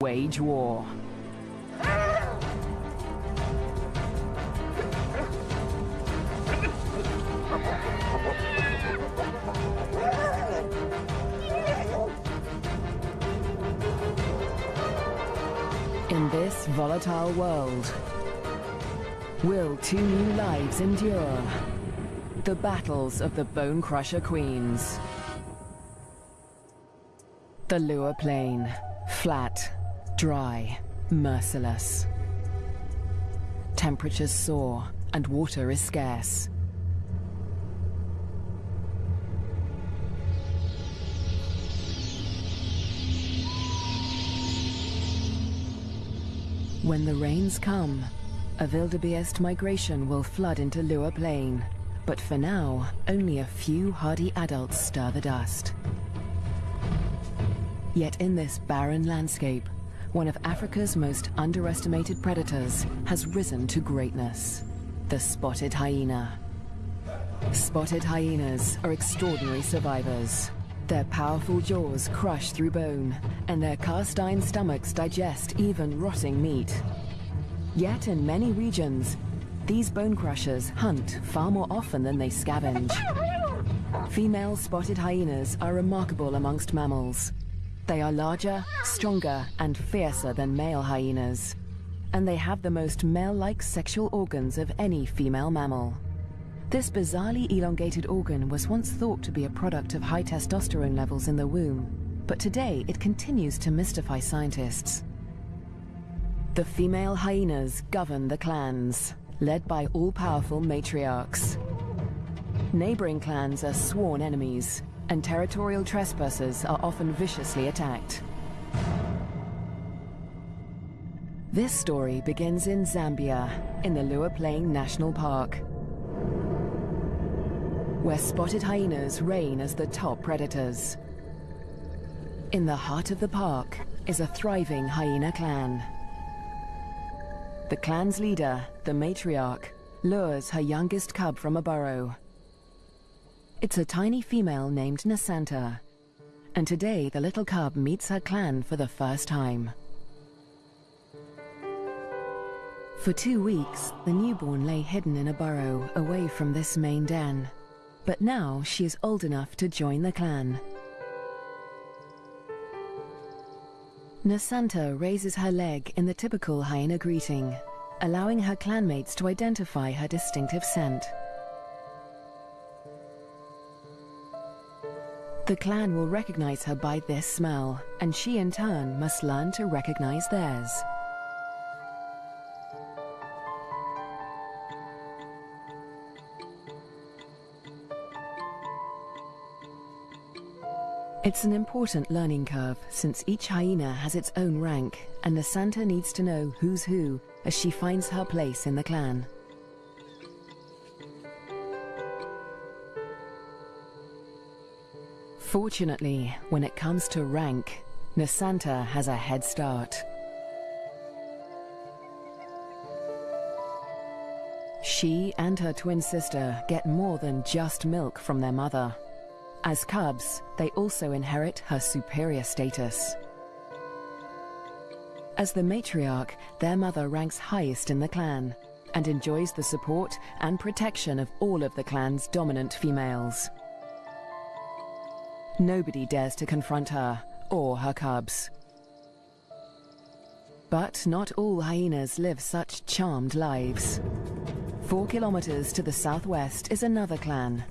wage war. In this volatile world, will two new lives endure? The battles of the Bone Crusher Queens. The Liuwa Plain, flat, dry, merciless. Temperatures soar and water is scarce. When the rains come, a wildebeest migration will flood into Liuwa Plain. But for now, only a few hardy adults stir the dust. Yet in this barren landscape, one of Africa's most underestimated predators has risen to greatness. The spotted hyena. Spotted hyenas are extraordinary survivors. Their powerful jaws crush through bone, and their cast iron stomachs digest even rotting meat. Yet in many regions, these bone crushers hunt far more often than they scavenge. Female spotted hyenas are remarkable amongst mammals. They are larger, stronger, and fiercer than male hyenas. And they have the most male-like sexual organs of any female mammal. This bizarrely elongated organ was once thought to be a product of high testosterone levels in the womb, but today it continues to mystify scientists. The female hyenas govern the clans, led by all-powerful matriarchs. Neighboring clans are sworn enemies, and territorial trespassers are often viciously attacked. This story begins in Zambia, in the Liuwa Plain National Park, where spotted hyenas reign as the top predators. In the heart of the park is a thriving hyena clan. The clan's leader, the matriarch, lures her youngest cub from a burrow. It's a tiny female named Nasanta. And today the little cub meets her clan for the first time. For two weeks, the newborn lay hidden in a burrow away from this main den. But now she is old enough to join the clan. Nasanta raises her leg in the typical hyena greeting, allowing her clanmates to identify her distinctive scent. The clan will recognize her by this smell, and she in turn must learn to recognize theirs. It's an important learning curve since each hyena has its own rank and Nasanta needs to know who's who as she finds her place in the clan. Fortunately, when it comes to rank, Nasanta has a head start. She and her twin sister get more than just milk from their mother. As cubs, they also inherit her superior status. As the matriarch, their mother ranks highest in the clan and enjoys the support and protection of all of the clan's dominant females. Nobody dares to confront her or her cubs. But not all hyenas live such charmed lives. Four kilometers to the southwest is another clan,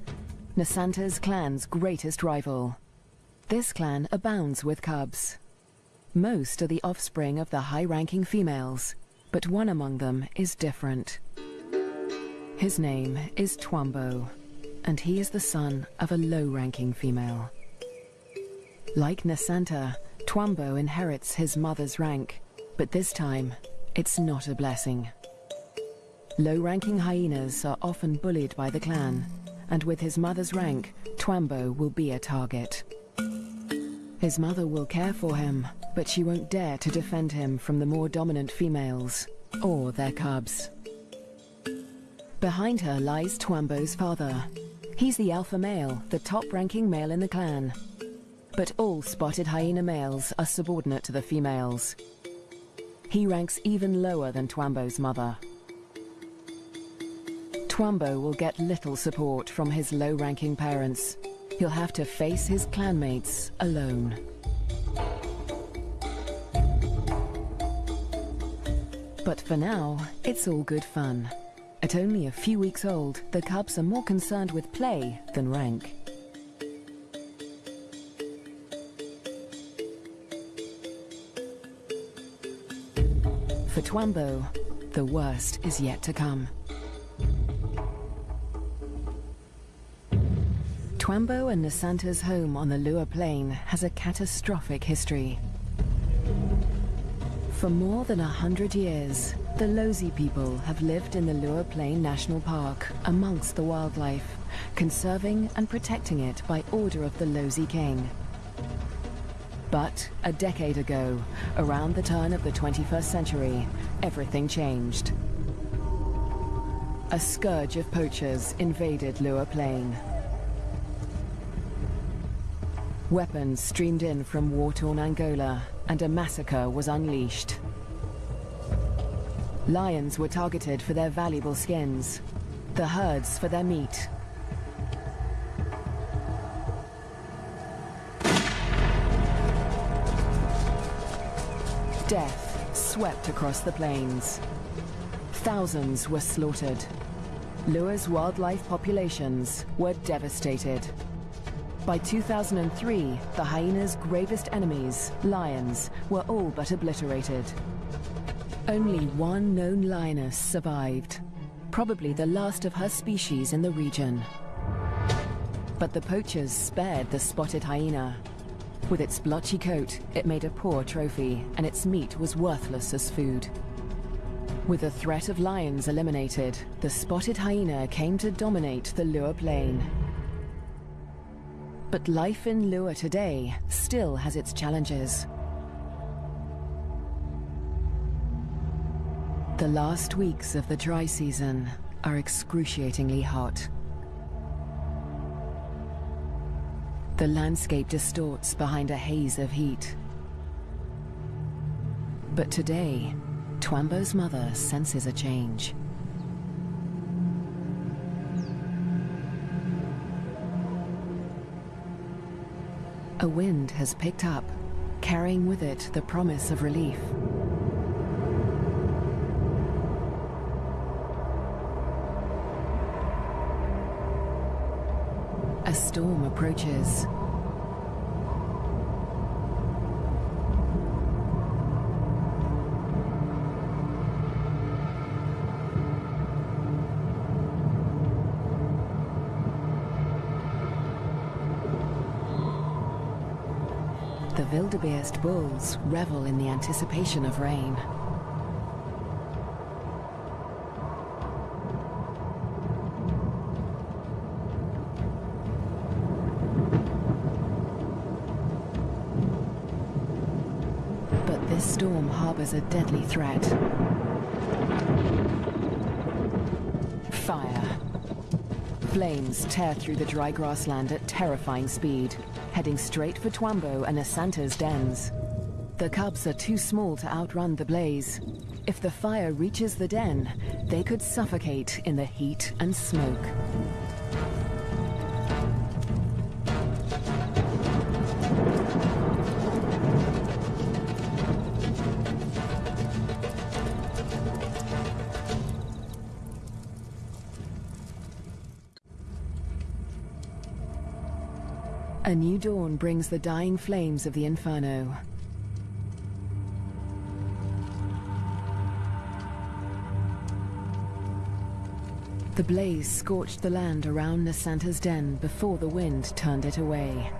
Nasanta's clan's greatest rival. This clan abounds with cubs. Most are the offspring of the high-ranking females, but one among them is different. His name is Twambo, and he is the son of a low-ranking female. Like Nasanta, Twambo inherits his mother's rank, but this time, it's not a blessing. Low-ranking hyenas are often bullied by the clan, and with his mother's rank, Twambo will be a target. His mother will care for him, but she won't dare to defend him from the more dominant females, or their cubs. Behind her lies Twambo's father. He's the alpha male, the top-ranking male in the clan. But all spotted hyena males are subordinate to the females. he ranks even lower than Twambo's mother. Twambo will get little support from his low-ranking parents. He'll have to face his clanmates alone. But for now, it's all good fun. At only a few weeks old, the cubs are more concerned with play than rank. Twambo, the worst is yet to come. Twambo and Nasanta's home on the Liuwa Plain has a catastrophic history. For more than a hundred years, the Lozi people have lived in the Liuwa Plain National Park amongst the wildlife, conserving and protecting it by order of the Lozi King. But a decade ago, around the turn of the 21st century, everything changed. A scourge of poachers invaded Liuwa Plain. Weapons streamed in from war-torn Angola, and a massacre was unleashed. Lions were targeted for their valuable skins, the herds for their meat, Death swept across the plains. Thousands were slaughtered. Liuwa's wildlife populations were devastated. By 2003, the hyena's gravest enemies, lions, were all but obliterated. Only one known lioness survived, probably the last of her species in the region. But the poachers spared the spotted hyena, with its blotchy coat, it made a poor trophy, and its meat was worthless as food. With the threat of lions eliminated, the spotted hyena came to dominate the Liuwa Plain. But life in Liuwa today still has its challenges. The last weeks of the dry season are excruciatingly hot. The landscape distorts behind a haze of heat. But today, Twambo's mother senses a change. A wind has picked up, carrying with it the promise of relief. A storm approaches. The wildebeest bulls revel in the anticipation of rain. But this storm harbors a deadly threat. Fire. Flames tear through the dry grassland at terrifying speed, heading straight for Twambo and Nasanta's dens. The cubs are too small to outrun the blaze. If the fire reaches the den, they could suffocate in the heat and smoke. A new dawn brings the dying flames of the inferno. The blaze scorched the land around Nasanta's den before the wind turned it away.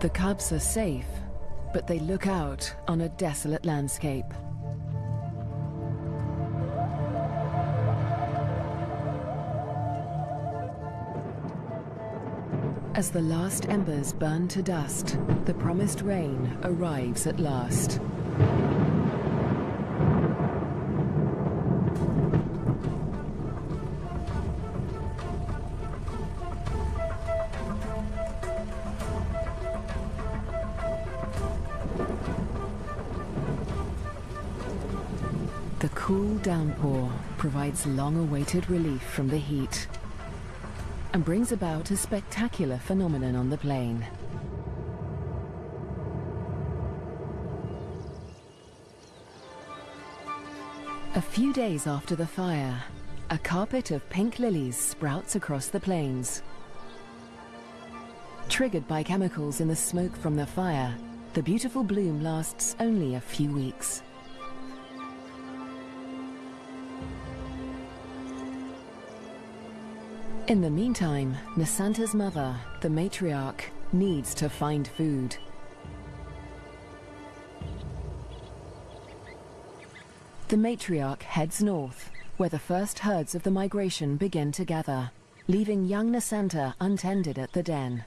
The cubs are safe, but they look out on a desolate landscape. As the last embers burn to dust, the promised rain arrives at last. The cool downpour provides long-awaited relief from the heat and brings about a spectacular phenomenon on the plain. A few days after the fire, a carpet of pink lilies sprouts across the plains. Triggered by chemicals in the smoke from the fire, the beautiful bloom lasts only a few weeks. In the meantime, Nasanta's mother, the matriarch, needs to find food. The matriarch heads north, where the first herds of the migration begin to gather, leaving young Nasanta untended at the den.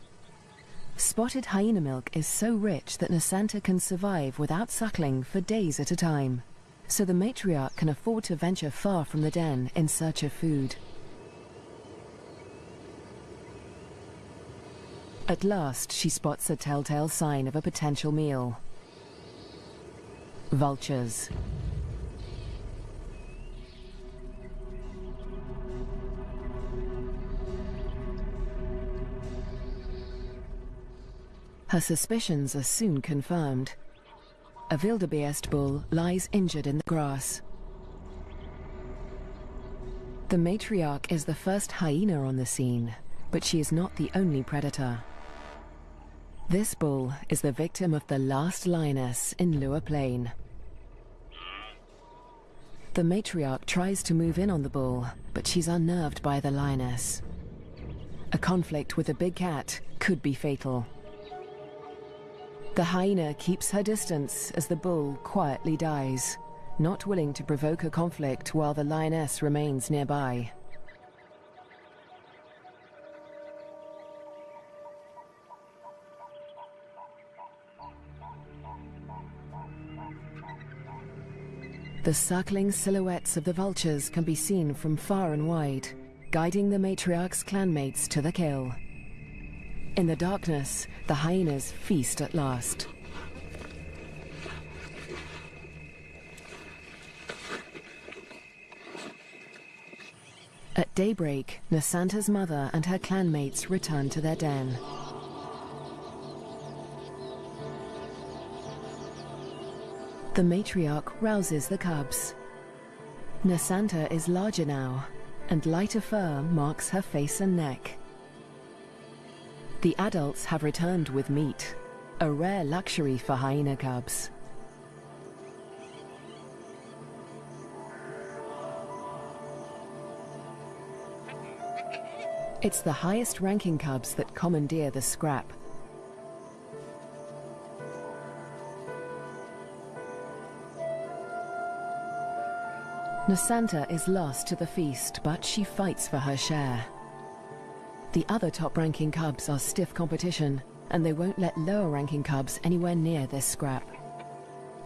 Spotted hyena milk is so rich that Nasanta can survive without suckling for days at a time, so the matriarch can afford to venture far from the den in search of food. At last, she spots a telltale sign of a potential meal. Vultures. Her suspicions are soon confirmed. A wildebeest bull lies injured in the grass. The matriarch is the first hyena on the scene, but she is not the only predator. This bull is the victim of the last lioness in Liuwa Plain. The matriarch tries to move in on the bull, but she's unnerved by the lioness. A conflict with a big cat could be fatal. The hyena keeps her distance as the bull quietly dies, not willing to provoke a conflict while the lioness remains nearby. The circling silhouettes of the vultures can be seen from far and wide, guiding the matriarch's clanmates to the kill. In the darkness, the hyenas feast at last. At daybreak, Nasanta's mother and her clanmates return to their den. The matriarch rouses the cubs. Nasanta is larger now, and lighter fur marks her face and neck. The adults have returned with meat, a rare luxury for hyena cubs. It's the highest ranking cubs that commandeer the scrap. Nasanta is lost to the feast, but she fights for her share. The other top-ranking cubs are stiff competition, and they won't let lower-ranking cubs anywhere near this scrap.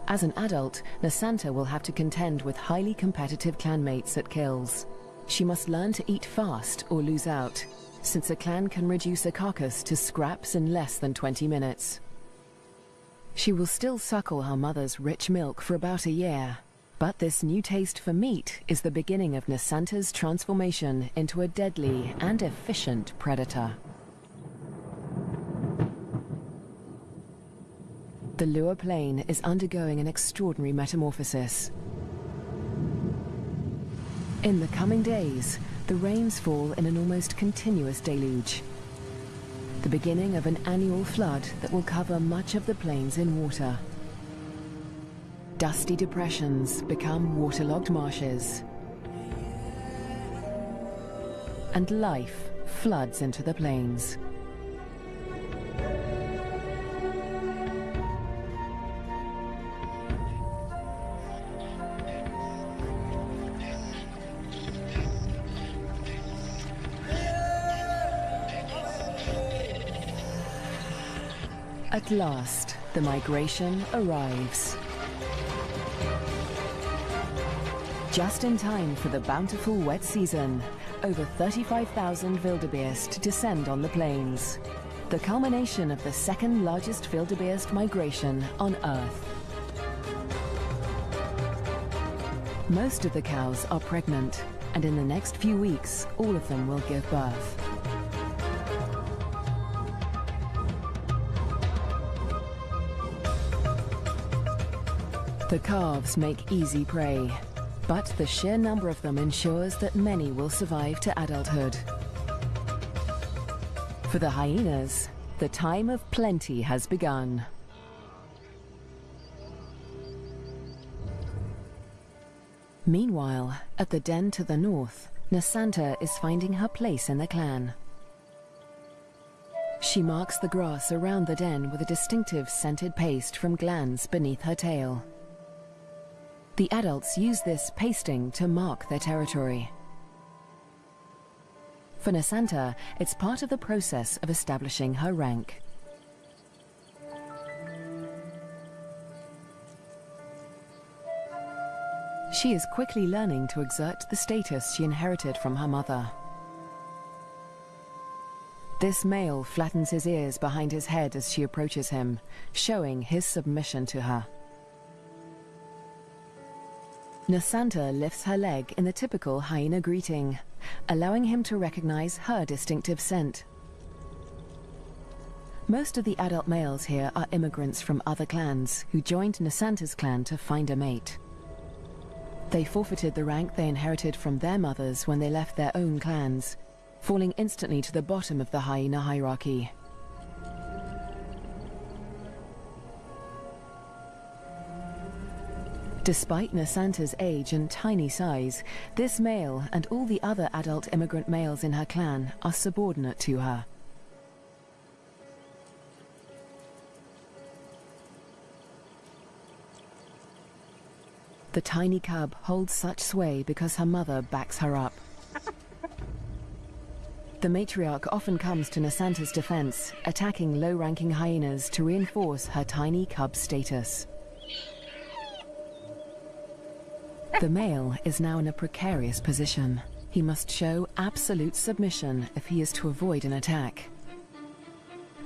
As an adult, Nasanta will have to contend with highly competitive clanmates at kills. She must learn to eat fast or lose out, since a clan can reduce a carcass to scraps in less than 20 minutes. She will still suckle her mother's rich milk for about a year, but this new taste for meat is the beginning of Nasanta's transformation into a deadly and efficient predator. The Liuwa Plain is undergoing an extraordinary metamorphosis. In the coming days, the rains fall in an almost continuous deluge. The beginning of an annual flood that will cover much of the plains in water. Dusty depressions become waterlogged marshes. And life floods into the plains. At last, the migration arrives. Just in time for the bountiful wet season, over 35,000 wildebeest descend on the plains. The culmination of the second largest wildebeest migration on Earth. Most of the cows are pregnant, and in the next few weeks, all of them will give birth. The calves make easy prey, but the sheer number of them ensures that many will survive to adulthood. For the hyenas, the time of plenty has begun. Meanwhile, at the den to the north, Nasanta is finding her place in the clan. She marks the grass around the den with a distinctive scented paste from glands beneath her tail. The adults use this pasting to mark their territory. For Nasanta, it's part of the process of establishing her rank. She is quickly learning to exert the status she inherited from her mother. This male flattens his ears behind his head as she approaches him, showing his submission to her. Nasanta lifts her leg in the typical hyena greeting, allowing him to recognize her distinctive scent. Most of the adult males here are immigrants from other clans who joined Nasanta's clan to find a mate. They forfeited the rank they inherited from their mothers when they left their own clans, falling instantly to the bottom of the hyena hierarchy. Despite Nasanta's age and tiny size, this male and all the other adult immigrant males in her clan are subordinate to her. The tiny cub holds such sway because her mother backs her up. The matriarch often comes to Nasanta's defense, attacking low-ranking hyenas to reinforce her tiny cub status. The male is now in a precarious position. He must show absolute submission if he is to avoid an attack.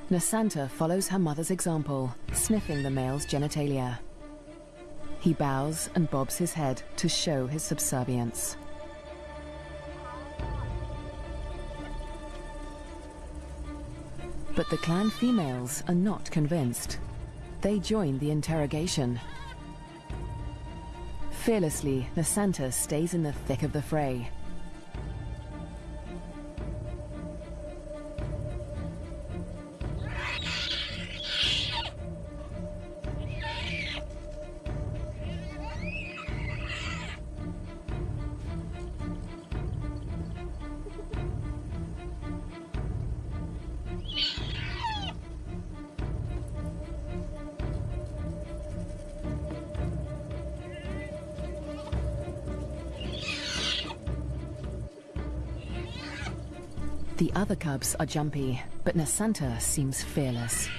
Nasanta follows her mother's example, sniffing the male's genitalia. He bows and bobs his head to show his subservience. But the clan females are not convinced. They join the interrogation. Fearlessly, Nasanta stays in the thick of the fray. Cubs are jumpy, but Nasanta seems fearless.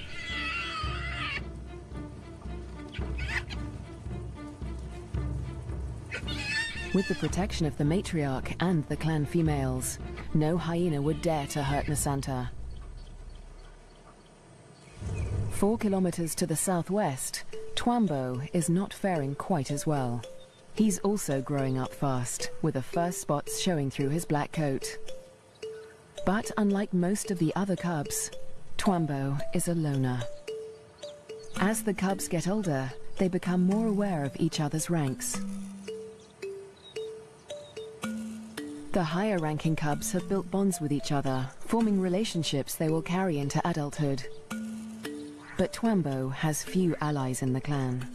With the protection of the matriarch and the clan females, no hyena would dare to hurt Nasanta. Four kilometers to the southwest, Twambo is not faring quite as well. He's also growing up fast, with the first spots showing through his black coat. But unlike most of the other cubs, Twambo is a loner. As the cubs get older, they become more aware of each other's ranks. The higher-ranking cubs have built bonds with each other, forming relationships they will carry into adulthood. But Twambo has few allies in the clan.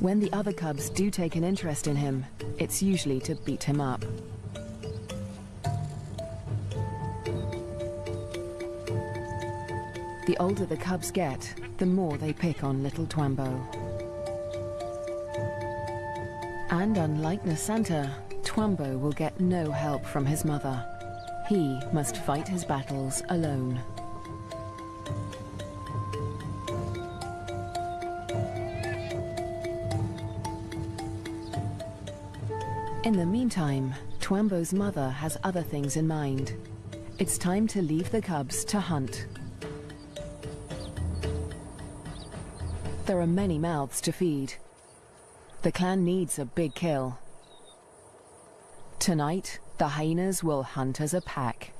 When the other cubs do take an interest in him, it's usually to beat him up. The older the cubs get, the more they pick on little Twambo. And unlike Nasanta, Twambo will get no help from his mother. He must fight his battles alone. In the meantime, Twambo's mother has other things in mind. It's time to leave the cubs to hunt. There are many mouths to feed. The clan needs a big kill. Tonight, the hyenas will hunt as a pack.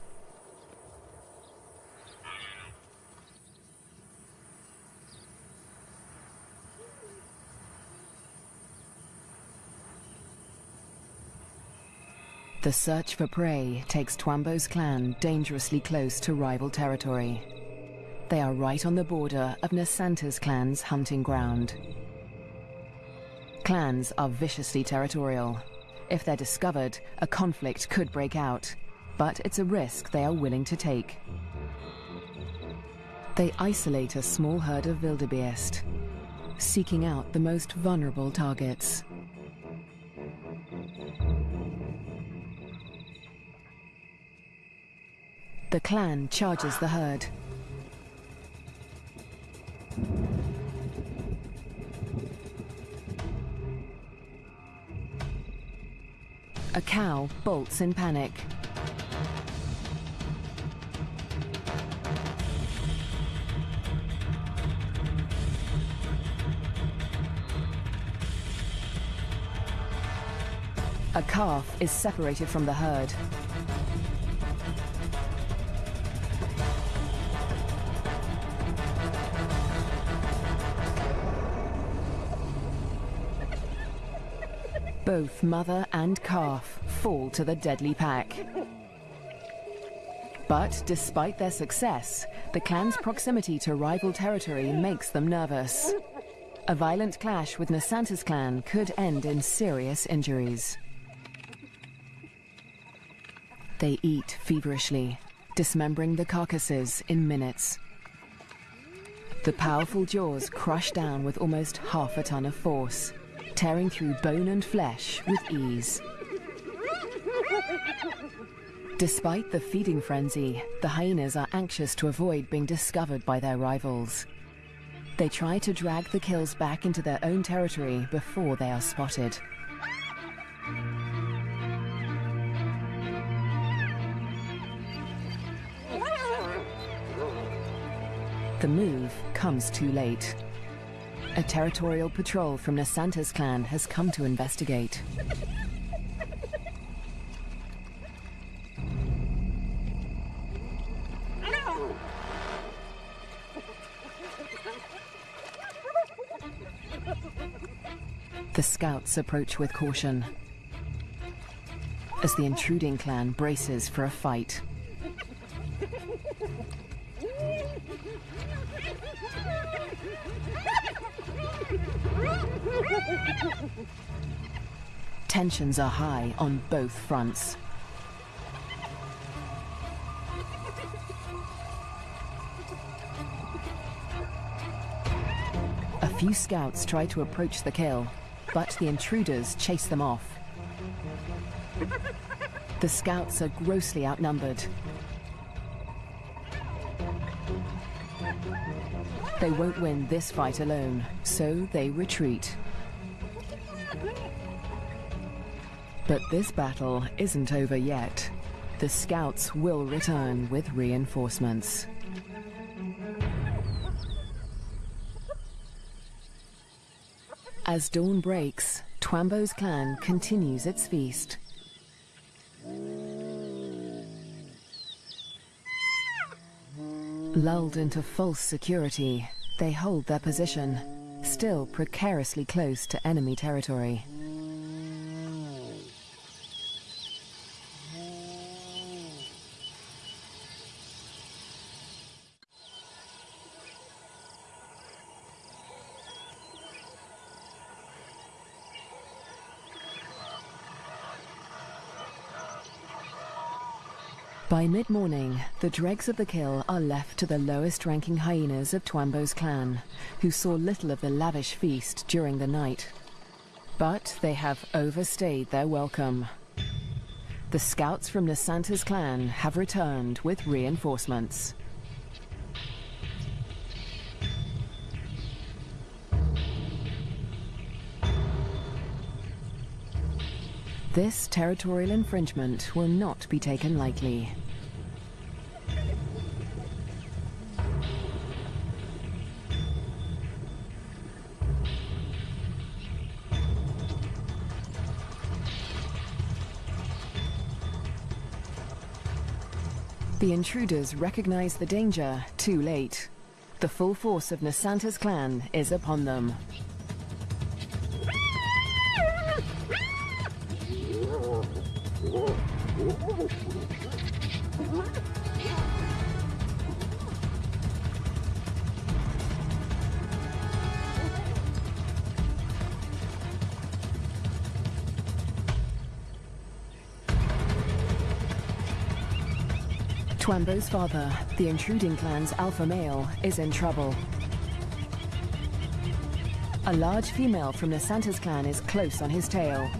The search for prey takes Twambo's clan dangerously close to rival territory. They are right on the border of Nasanta's clan's hunting ground. Clans are viciously territorial. If they're discovered, a conflict could break out, but it's a risk they are willing to take. They isolate a small herd of wildebeest, seeking out the most vulnerable targets. The clan charges the herd. Cow bolts in panic. A calf is separated from the herd. Both mother and calf fall to the deadly pack. But despite their success, the clan's proximity to rival territory makes them nervous. A violent clash with Nasanta's clan could end in serious injuries. They eat feverishly, dismembering the carcasses in minutes. The powerful jaws crush down with almost half a ton of force tearing through bone and flesh with ease. Despite the feeding frenzy, the hyenas are anxious to avoid being discovered by their rivals. They try to drag the kills back into their own territory before they are spotted. The move comes too late. A territorial patrol from Nasanta's clan has come to investigate. The scouts approach with caution as the intruding clan braces for a fight. Tensions are high on both fronts. A few scouts try to approach the kill, but the intruders chase them off. The scouts are grossly outnumbered. They won't win this fight alone, so they retreat. But this battle isn't over yet. The scouts will return with reinforcements. As dawn breaks, Twambo's clan continues its feast. Lulled into false security, they hold their position, still precariously close to enemy territory. By mid-morning, the dregs of the kill are left to the lowest-ranking hyenas of Twambo's clan, who saw little of the lavish feast during the night. But they have overstayed their welcome. The scouts from Nasanta's clan have returned with reinforcements. This territorial infringement will not be taken lightly. The intruders recognize the danger too late. The full force of Nasanta's clan is upon them. Twambo's father, the intruding clan's alpha male, is in trouble. A large female from Nasanta's clan is close on his tail.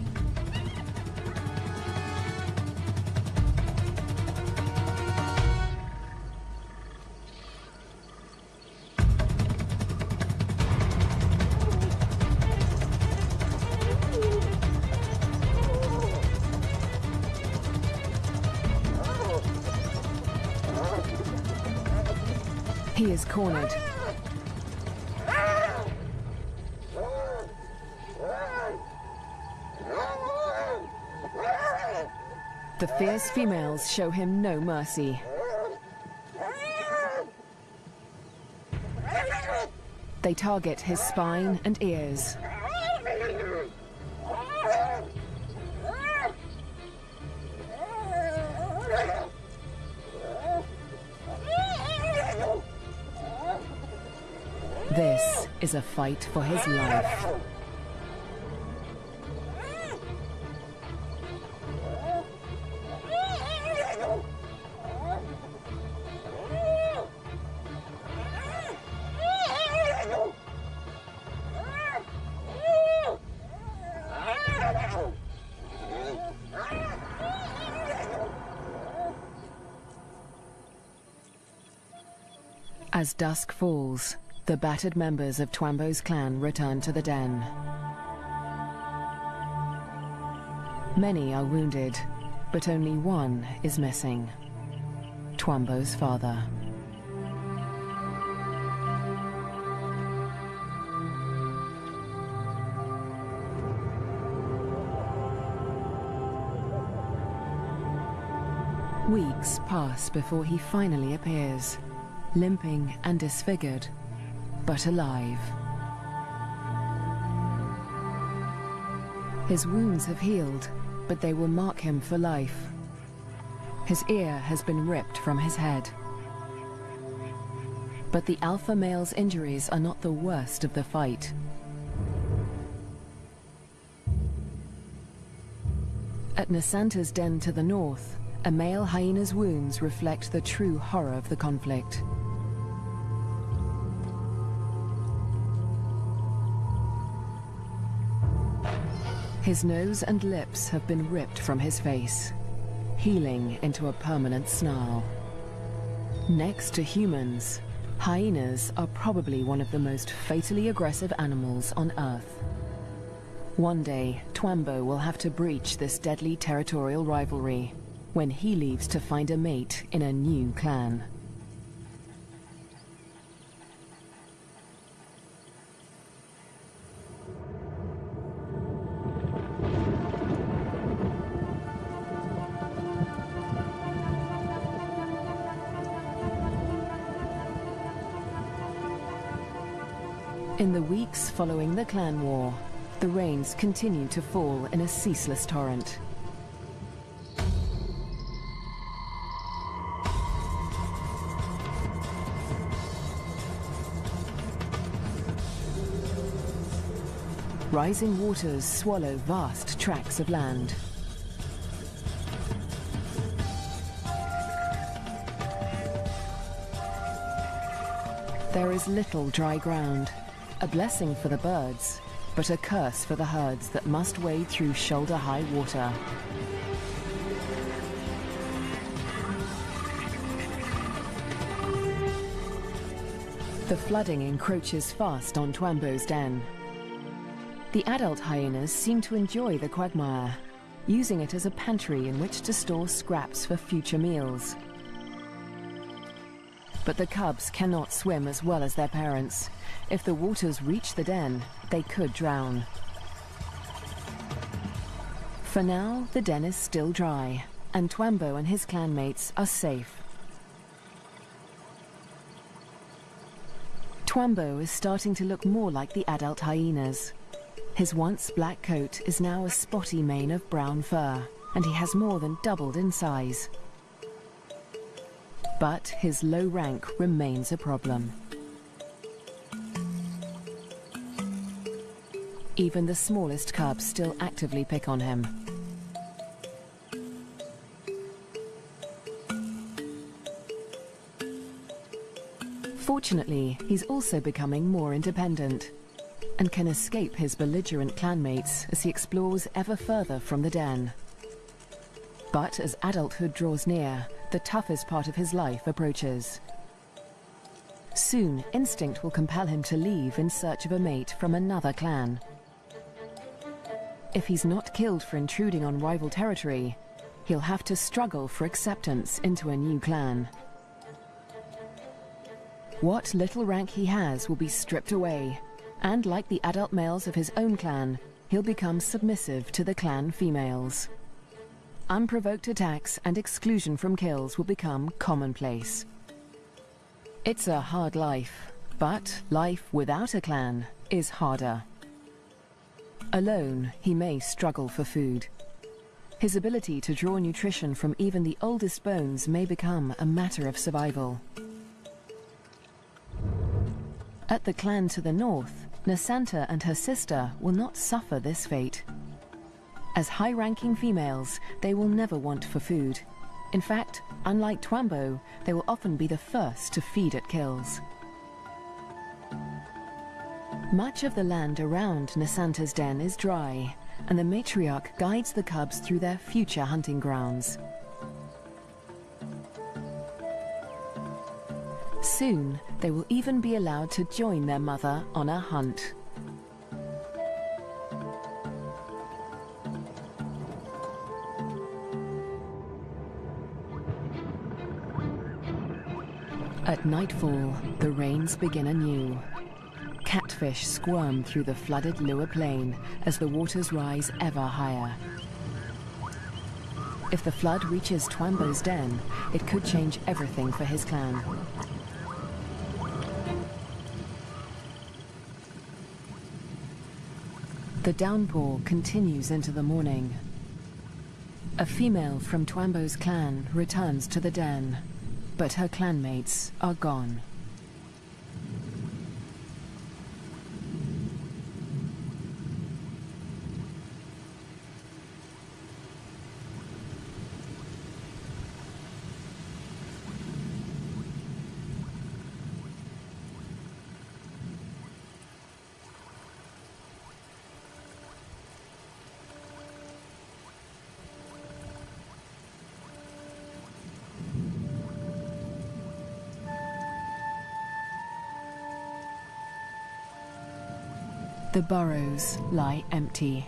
He is cornered. The fierce females show him no mercy. They target his spine and ears. Is a fight for his life. As dusk falls, the battered members of Twambo's clan return to the den. Many are wounded, but only one is missing. Twambo's father. Weeks pass before he finally appears, limping and disfigured, but alive. His wounds have healed, but they will mark him for life. His ear has been ripped from his head. But the alpha male's injuries are not the worst of the fight. At Nasanta's den to the north, a male hyena's wounds reflect the true horror of the conflict. His nose and lips have been ripped from his face, healing into a permanent snarl. Next to humans, hyenas are probably one of the most fatally aggressive animals on Earth. One day, Twambo will have to breach this deadly territorial rivalry when he leaves to find a mate in a new clan. In the weeks following the clan war, the rains continue to fall in a ceaseless torrent. Rising waters swallow vast tracts of land. There is little dry ground, a blessing for the birds, but a curse for the herds that must wade through shoulder-high water. The flooding encroaches fast on Twambo's den. The adult hyenas seem to enjoy the quagmire, using it as a pantry in which to store scraps for future meals. But the cubs cannot swim as well as their parents. If the waters reach the den, they could drown. For now, the den is still dry, and Twambo and his clanmates are safe. Twambo is starting to look more like the adult hyenas. His once black coat is now a spotty mane of brown fur, and he has more than doubled in size. But his low rank remains a problem. Even the smallest cubs still actively pick on him. Fortunately, he's also becoming more independent and can escape his belligerent clanmates as he explores ever further from the den. But as adulthood draws near, the toughest part of his life approaches. Soon, instinct will compel him to leave in search of a mate from another clan. If he's not killed for intruding on rival territory, he'll have to struggle for acceptance into a new clan. What little rank he has will be stripped away, and like the adult males of his own clan, he'll become submissive to the clan females. Unprovoked attacks and exclusion from kills will become commonplace. It's a hard life, but life without a clan is harder. Alone, he may struggle for food. His ability to draw nutrition from even the oldest bones may become a matter of survival. At the clan to the north, Nasanta and her sister will not suffer this fate. As high-ranking females, they will never want for food. In fact, unlike Twambo, they will often be the first to feed at kills. Much of the land around Nasanta's den is dry, and the matriarch guides the cubs through their future hunting grounds. Soon, they will even be allowed to join their mother on a hunt. At nightfall, the rains begin anew. Catfish squirm through the flooded Liuwa Plain as the waters rise ever higher. If the flood reaches Twambo's den, it could change everything for his clan. The downpour continues into the morning. A female from Twambo's clan returns to the den, but her clanmates are gone. The burrows lie empty.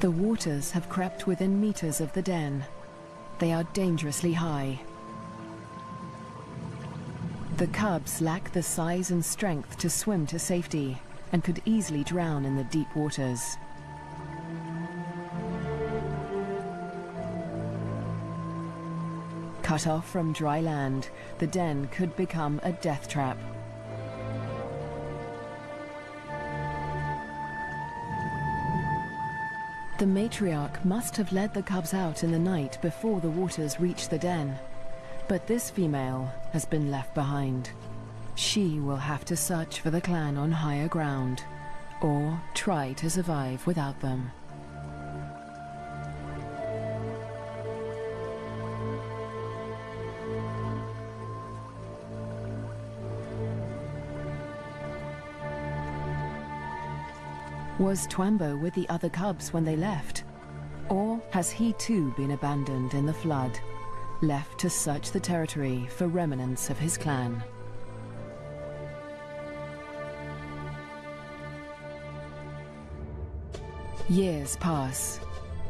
The waters have crept within meters of the den. They are dangerously high. The cubs lack the size and strength to swim to safety and could easily drown in the deep waters. Cut off from dry land, the den could become a death trap. The matriarch must have led the cubs out in the night before the waters reached the den. But this female has been left behind. She will have to search for the clan on higher ground, or try to survive without them. Was Twambo with the other cubs when they left? Or has he too been abandoned in the flood, left to search the territory for remnants of his clan? Years pass,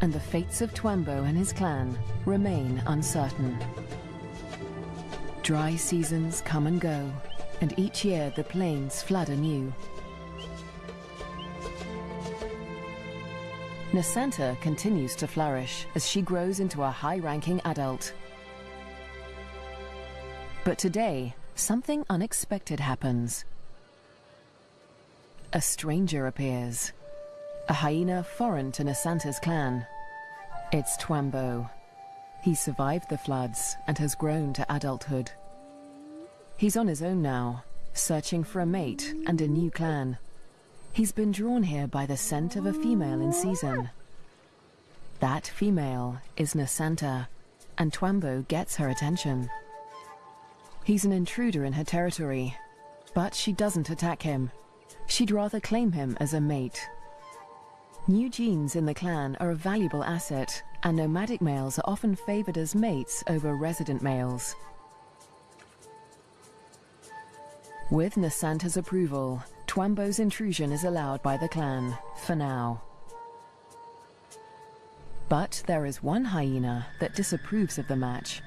and the fates of Twambo and his clan remain uncertain. Dry seasons come and go, and each year the plains flood anew. Nasanta continues to flourish as she grows into a high-ranking adult. But today, something unexpected happens. A stranger appears. A hyena foreign to Nasanta's clan. It's Twambo. He survived the floods and has grown to adulthood. He's on his own now, searching for a mate and a new clan. He's been drawn here by the scent of a female in season. That female is Nasanta, and Twambo gets her attention. He's an intruder in her territory, but she doesn't attack him. She'd rather claim him as a mate. New genes in the clan are a valuable asset, and nomadic males are often favored as mates over resident males. With Nasanta's approval, Twambo's intrusion is allowed by the clan, for now. But there is one hyena that disapproves of the match.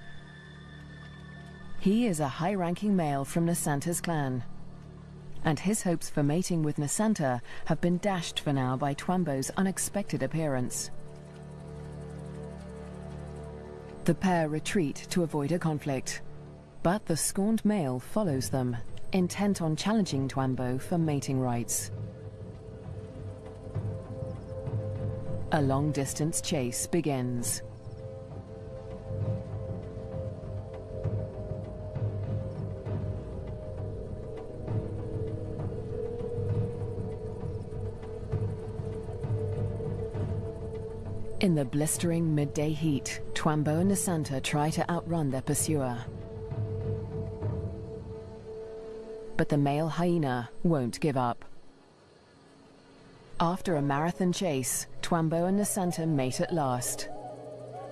He is a high-ranking male from Nasanta's clan. And his hopes for mating with Nasanta have been dashed for now by Twambo's unexpected appearance. The pair retreat to avoid a conflict, but the scorned male follows them, intent on challenging Twambo for mating rights. A long-distance chase begins. In the blistering midday heat, Twambo and Nasanta try to outrun their pursuer. But the male hyena won't give up. After a marathon chase, Twambo and Nasanta mate at last.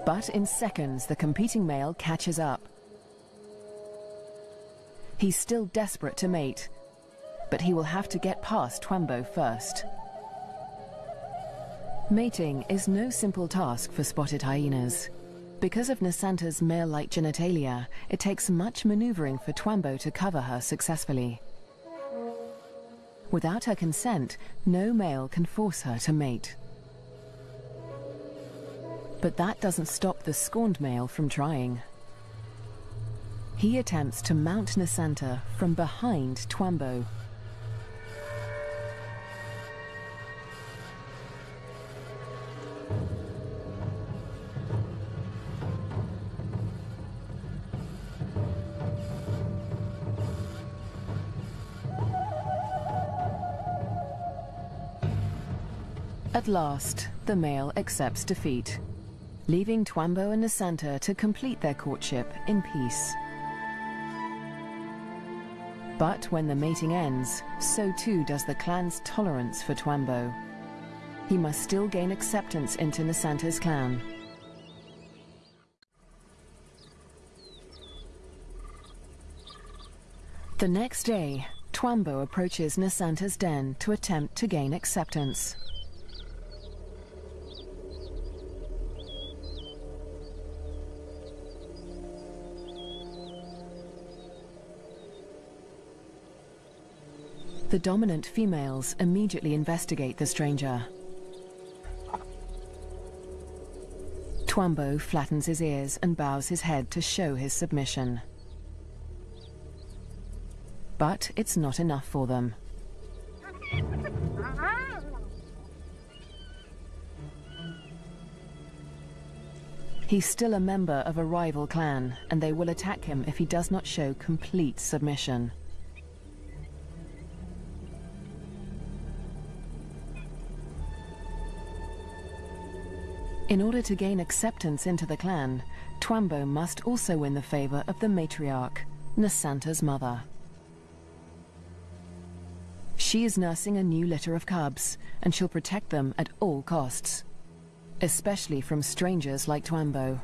But in seconds, the competing male catches up. He's still desperate to mate, but he will have to get past Twambo first. Mating is no simple task for spotted hyenas. Because of Nasanta's male-like genitalia, it takes much maneuvering for Twambo to cover her successfully. Without her consent, no male can force her to mate. But that doesn't stop the scorned male from trying. He attempts to mount Nasanta from behind Twambo. At last, the male accepts defeat, leaving Twambo and Nasanta to complete their courtship in peace. But when the mating ends, so too does the clan's tolerance for Twambo. He must still gain acceptance into Nasanta's clan. The next day, Twambo approaches Nasanta's den to attempt to gain acceptance. The dominant females immediately investigate the stranger. Twambo flattens his ears and bows his head to show his submission. But it's not enough for them. He's still a member of a rival clan, and they will attack him if he does not show complete submission. In order to gain acceptance into the clan, Twambo must also win the favor of the matriarch, Nasanta's mother. She is nursing a new litter of cubs, and she'll protect them at all costs. Especially from strangers like Twambo.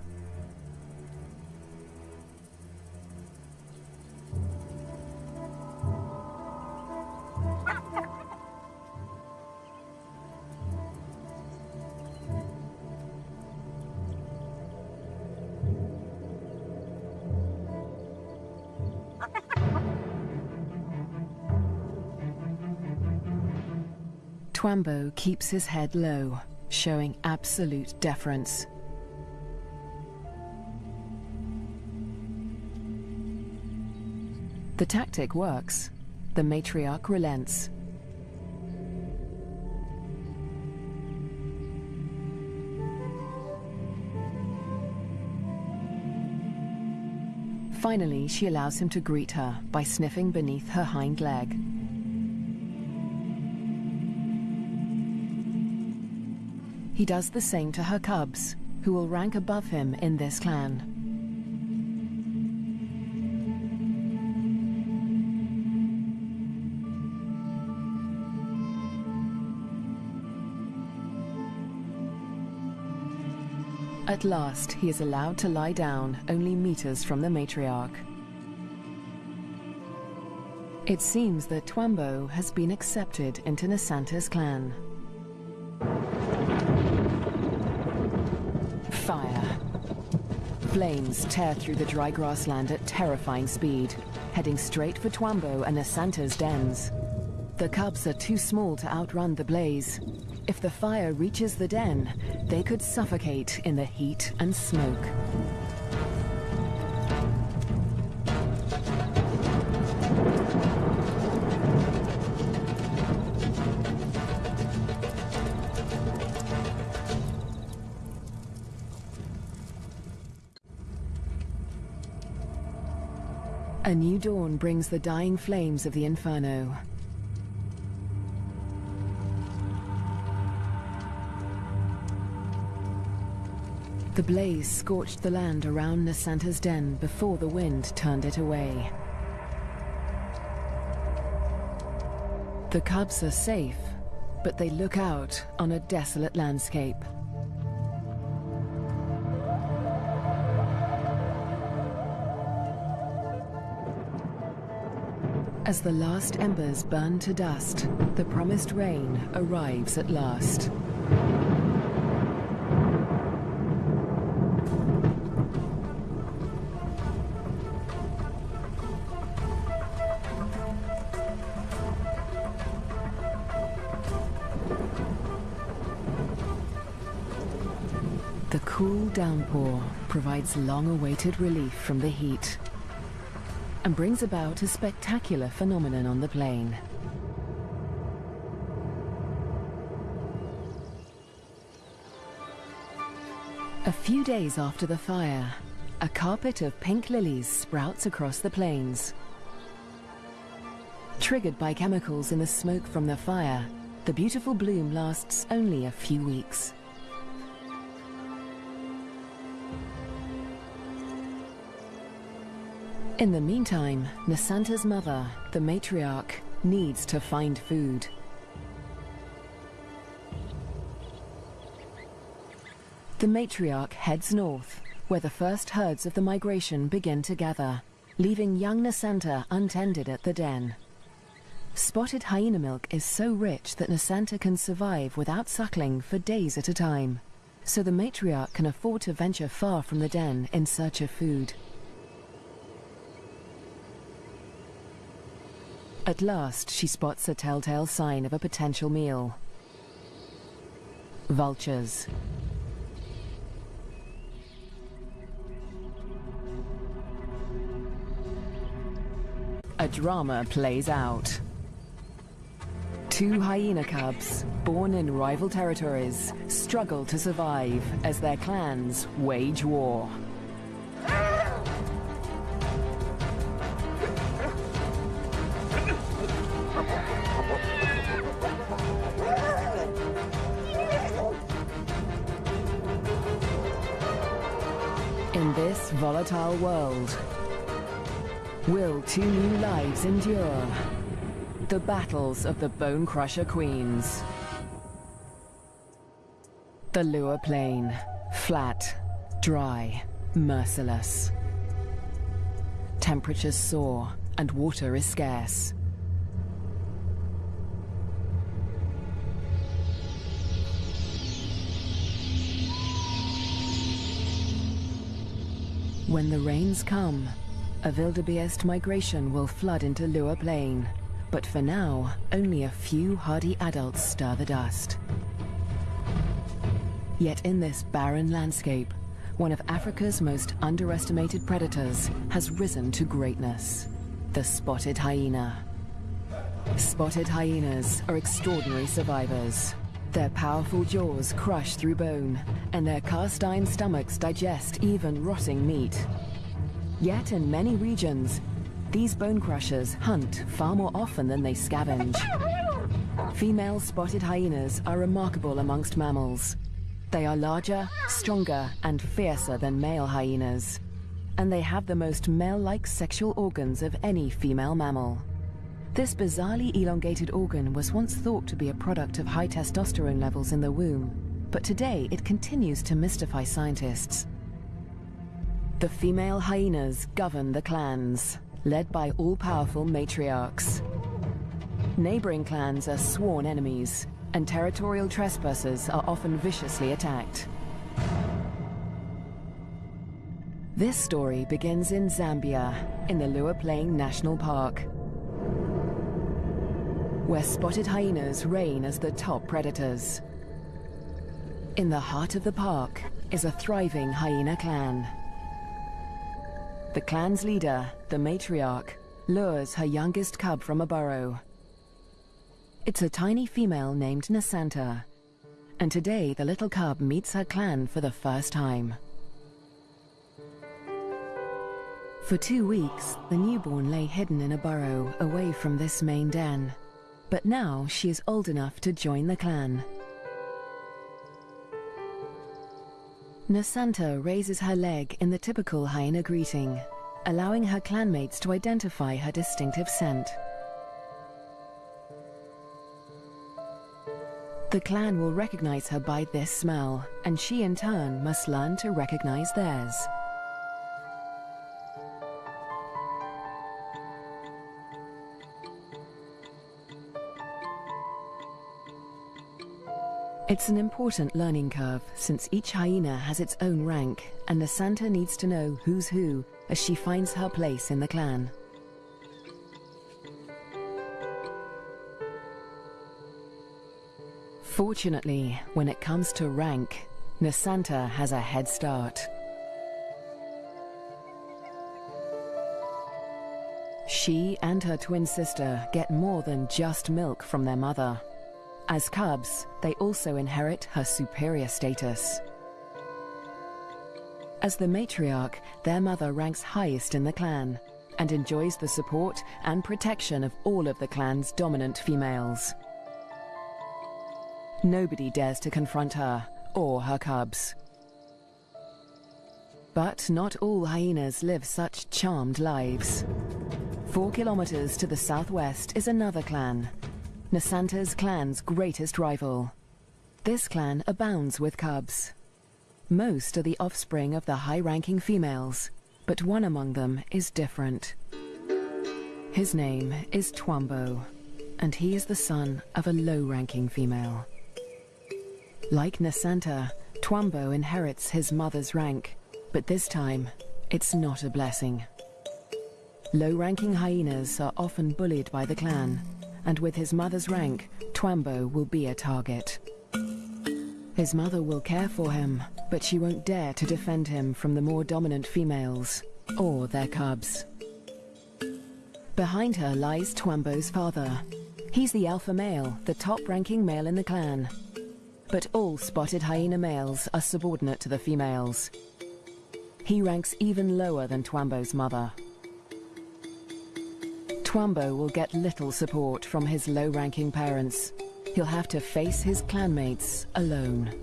Twambo keeps his head low, showing absolute deference. The tactic works. The matriarch relents. Finally, she allows him to greet her by sniffing beneath her hind leg. He does the same to her cubs, who will rank above him in this clan. At last, he is allowed to lie down only meters from the matriarch. It seems that Twambo has been accepted into Nasanta's clan. Flames tear through the dry grassland at terrifying speed, heading straight for Twambo and Nasanta's dens. The cubs are too small to outrun the blaze, if the fire reaches the den, they could suffocate in the heat and smoke. A new dawn brings the dying flames of the Inferno. The blaze scorched the land around Nasanta's den before the wind turned it away. The cubs are safe, but they look out on a desolate landscape. As the last embers burn to dust, the promised rain arrives at last. The cool downpour provides long-awaited relief from the heat and brings about a spectacular phenomenon on the plain. A few days after the fire, a carpet of pink lilies sprouts across the plains. Triggered by chemicals in the smoke from the fire, the beautiful bloom lasts only a few weeks. In the meantime, Nasanta's mother, the matriarch, needs to find food. The matriarch heads north, where the first herds of the migration begin to gather, leaving young Nasanta untended at the den. Spotted hyena milk is so rich that Nasanta can survive without suckling for days at a time, so the matriarch can afford to venture far from the den in search of food. At last, she spots a telltale sign of a potential meal. Vultures. A drama plays out. Two hyena cubs, born in rival territories, struggle to survive as their clans wage war. Volatile world, will two new lives endure? The battles of the Bone Crusher Queens. The Liuwa Plain, flat, dry, merciless. Temperatures soar and water is scarce. When the rains come, a wildebeest migration will flood into Liuwa Plain. But for now, only a few hardy adults stir the dust. Yet in this barren landscape, one of Africa's most underestimated predators has risen to greatness, the spotted hyena. Spotted hyenas are extraordinary survivors. Their powerful jaws crush through bone, and their cast-iron stomachs digest even rotting meat. Yet in many regions, these bone crushers hunt far more often than they scavenge. Female spotted hyenas are remarkable amongst mammals. They are larger, stronger, and fiercer than male hyenas. And they have the most male-like sexual organs of any female mammal. This bizarrely elongated organ was once thought to be a product of high testosterone levels in the womb, but today it continues to mystify scientists. The female hyenas govern the clans, led by all-powerful matriarchs. Neighboring clans are sworn enemies, and territorial trespassers are often viciously attacked. This story begins in Zambia, in the Liuwa Plain National Park, where spotted hyenas reign as the top predators. In the heart of the park is a thriving hyena clan. The clan's leader, the matriarch, lures her youngest cub from a burrow it's a tiny female named Nasanta. And today the little cub meets her clan for the first time. For two weeks, the newborn lay hidden in a burrow away from this main den. But now she is old enough to join the clan. Nasanta raises her leg in the typical hyena greeting, allowing her clanmates to identify her distinctive scent. The clan will recognize her by this smell, and she in turn must learn to recognize theirs. It's an important learning curve, since each hyena has its own rank, and Nasanta needs to know who's who as she finds her place in the clan. Fortunately, when it comes to rank, Nasanta has a head start. She and her twin sister get more than just milk from their mother. As cubs, they also inherit her superior status. As the matriarch, their mother ranks highest in the clan and enjoys the support and protection of all of the clan's dominant females. Nobody dares to confront her or her cubs. But not all hyenas live such charmed lives. Four kilometers to the southwest is another clan, Nasanta's clan's greatest rival. This clan abounds with cubs. Most are the offspring of the high-ranking females, but one among them is different. His name is Twambo, and he is the son of a low-ranking female. Like Nasanta, Twambo inherits his mother's rank, but this time, it's not a blessing. Low-ranking hyenas are often bullied by the clan, and with his mother's rank, Twambo will be a target. His mother will care for him, but she won't dare to defend him from the more dominant females, or their cubs. Behind her lies Twambo's father. He's the alpha male, the top-ranking male in the clan, but all spotted hyena males are subordinate to the females. He ranks even lower than Twambo's mother. Twambo will get little support from his low-ranking parents. He'll have to face his clanmates alone.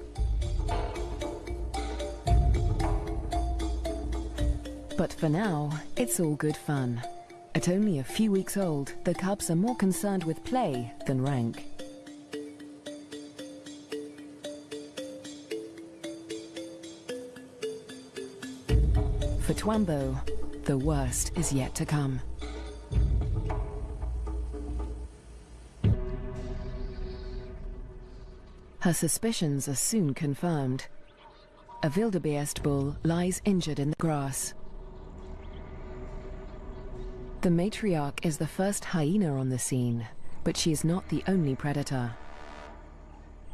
But for now, it's all good fun. At only a few weeks old, the cubs are more concerned with play than rank. For Twambo, the worst is yet to come. Her suspicions are soon confirmed. A wildebeest bull lies injured in the grass. The matriarch is the first hyena on the scene, but she is not the only predator.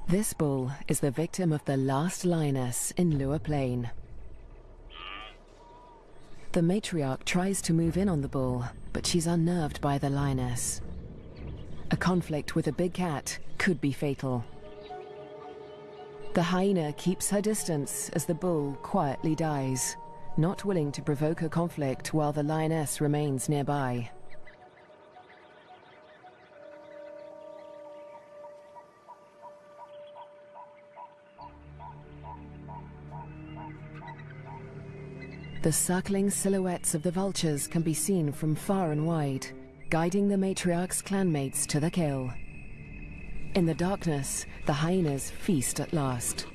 This bull is the victim of the last lioness in Liuwa Plain. The matriarch tries to move in on the bull, but she's unnerved by the lioness. A conflict with a big cat could be fatal. The hyena keeps her distance as the bull quietly dies, not willing to provoke a conflict while the lioness remains nearby. The circling silhouettes of the vultures can be seen from far and wide, guiding the matriarch's clanmates to the kill. In the darkness, the hyenas feast at last.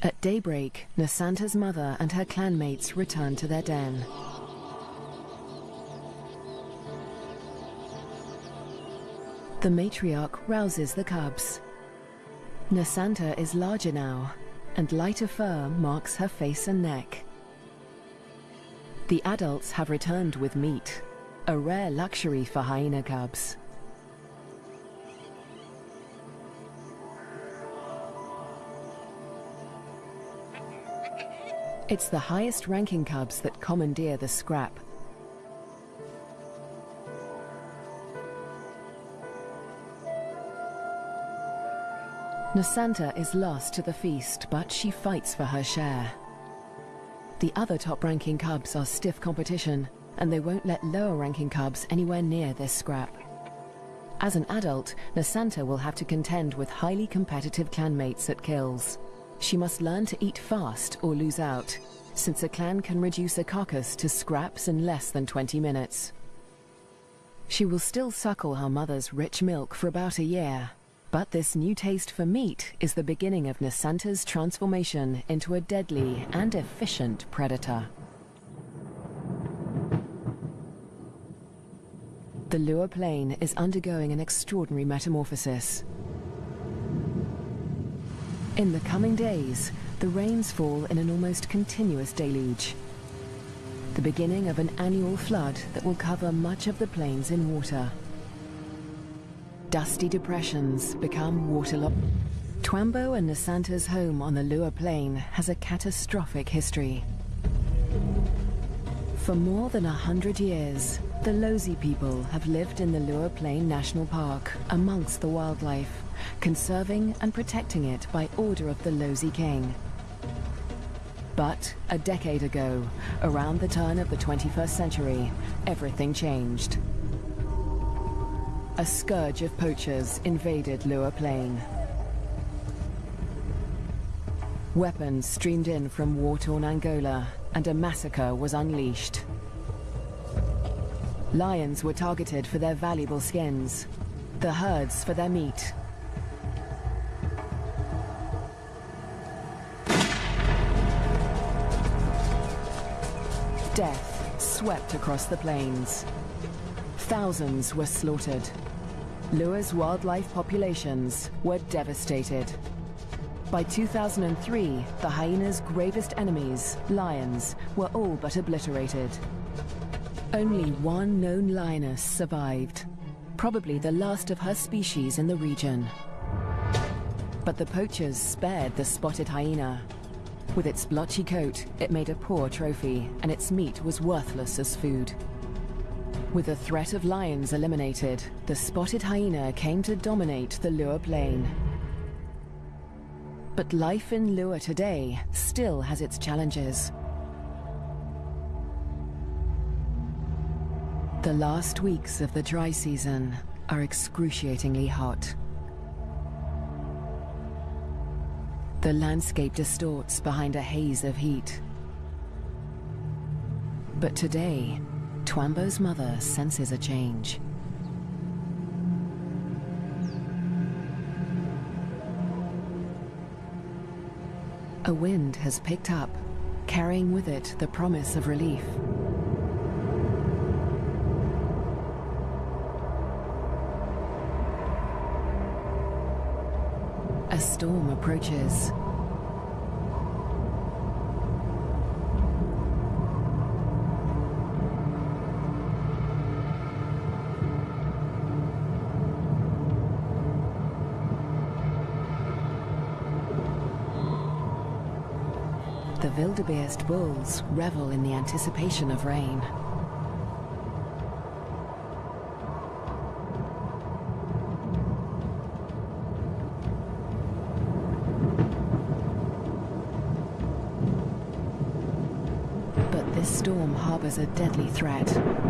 At daybreak, Nasanta's mother and her clanmates return to their den. The matriarch rouses the cubs. Nasanta is larger now, and lighter fur marks her face and neck. The adults have returned with meat, a rare luxury for hyena cubs. It's the highest ranking cubs that commandeer the scrap. Nasanta is lost to the feast, but she fights for her share. The other top-ranking cubs are stiff competition, and they won't let lower-ranking cubs anywhere near this scrap. As an adult, Nasanta will have to contend with highly competitive clanmates at kills. She must learn to eat fast or lose out, since a clan can reduce a carcass to scraps in less than 20 minutes. She will still suckle her mother's rich milk for about a year, but this new taste for meat is the beginning of Nasanta's transformation into a deadly and efficient predator. The Liuwa Plain is undergoing an extraordinary metamorphosis. In the coming days, the rains fall in an almost continuous deluge. The beginning of an annual flood that will cover much of the plains in water dusty depressions become waterlogged. Twambo and Nasanta's home on the Liuwa Plain has a catastrophic history. For more than a hundred years, the Lozi people have lived in the Liuwa Plain National Park amongst the wildlife, conserving and protecting it by order of the Lozi King. But a decade ago, around the turn of the 21st century, everything changed. A scourge of poachers invaded Liuwa Plain. Weapons streamed in from war-torn Angola, and a massacre was unleashed. Lions were targeted for their valuable skins, the herds for their meat. Death swept across the plains. Thousands were slaughtered. Liuwa's wildlife populations were devastated. By 2003, the hyena's gravest enemies, lions, were all but obliterated. Only one known lioness survived, probably the last of her species in the region. But the poachers spared the spotted hyena. With its blotchy coat, it made a poor trophy, and its meat was worthless as food. With the threat of lions eliminated, the spotted hyena came to dominate the Liuwa Plain. But life in Liuwa today still has its challenges. The last weeks of the dry season are excruciatingly hot. The landscape distorts behind a haze of heat. But today, Twambo's mother senses a change. A wind has picked up, carrying with it the promise of relief. A storm approaches. Wildebeest bulls revel in the anticipation of rain. But this storm harbors a deadly threat.